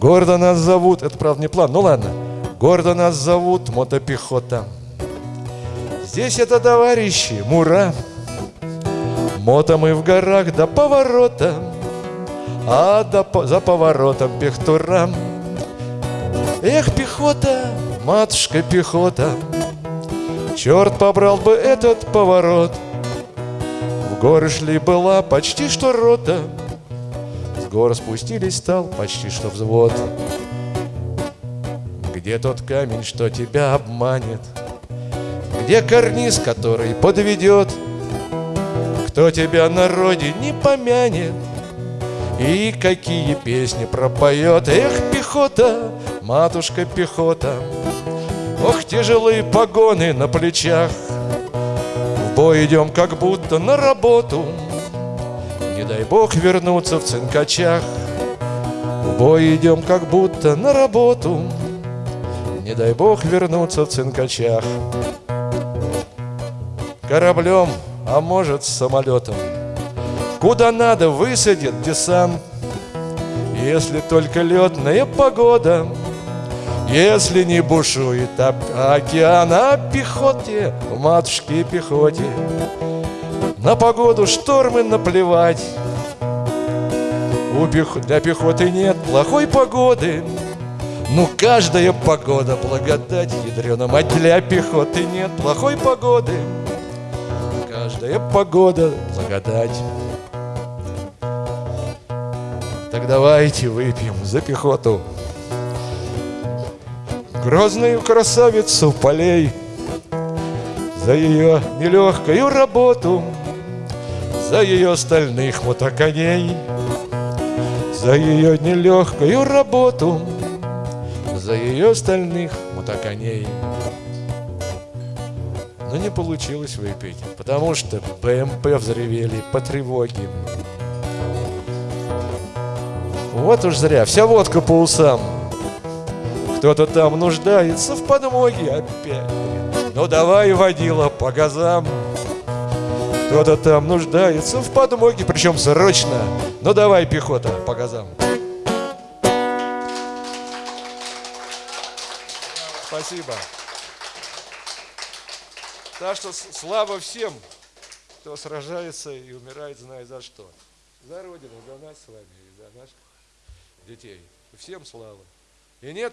Гордо нас зовут, это правда не план, ну ладно. Гордо нас зовут мотопехота. Здесь это товарищи, мура. Мото мы в горах до поворота, А до, за поворотом пехтура. Эх, пехота, матушка пехота, Черт побрал бы этот поворот. В горы шли была почти что рота, С гор спустились стал почти что взвод. Где тот камень, что тебя обманет? Где карниз, который подведет? Кто тебя на родине помянет? И какие песни пропоет Эх, пехота, матушка пехота Ох, тяжелые погоны на плечах В бой идем, как будто на работу Не дай бог вернуться в цинкачах. В бой идем, как будто на работу. Не дай бог вернуться в цинкачах. Кораблем, а может самолетом. Куда надо высадит десант. Если только летная погода. Если не бушует океан А пехоте, матушке пехоте На погоду штормы наплевать. У пех... Для пехоты нет плохой погоды. Ну, каждая погода благодать ядрена мать Для пехоты нет плохой погоды. Каждая погода благодать. Так давайте выпьем за пехоту. Грозную красавицу полей За ее нелегкую работу За ее стальных мотоконей За ее нелегкую работу За ее стальных мотоконей но не получилось выпить, потому что БМП взревели по тревоге. Вот уж зря, вся водка по усам. Кто-то там нуждается в подмоге опять. Ну давай, водила, по газам. Кто-то там нуждается в подмоге, причем срочно. Ну давай, пехота, по газам. Спасибо. Так что слава всем, кто сражается и умирает, зная за что. За Родину, за нас с вами и за наших детей. Всем слава. И нет